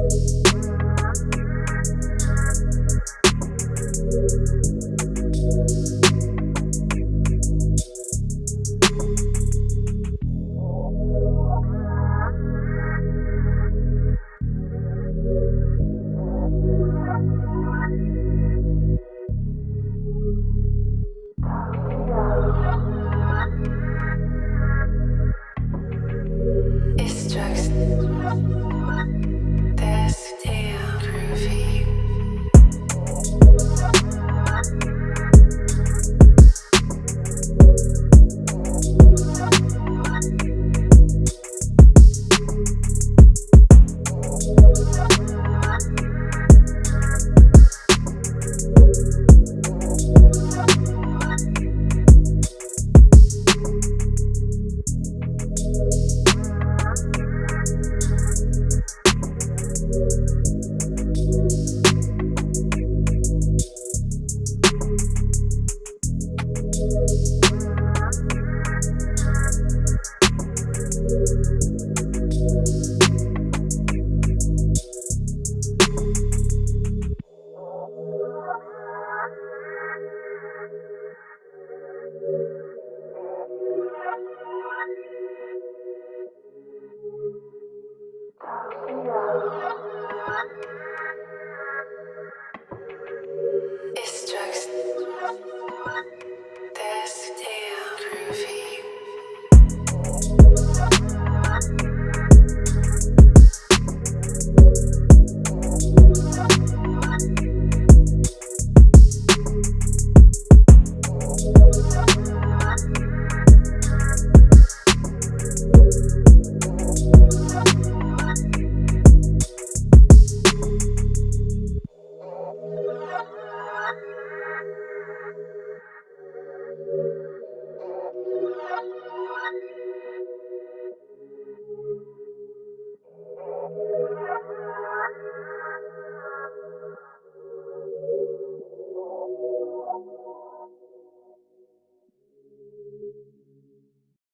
It's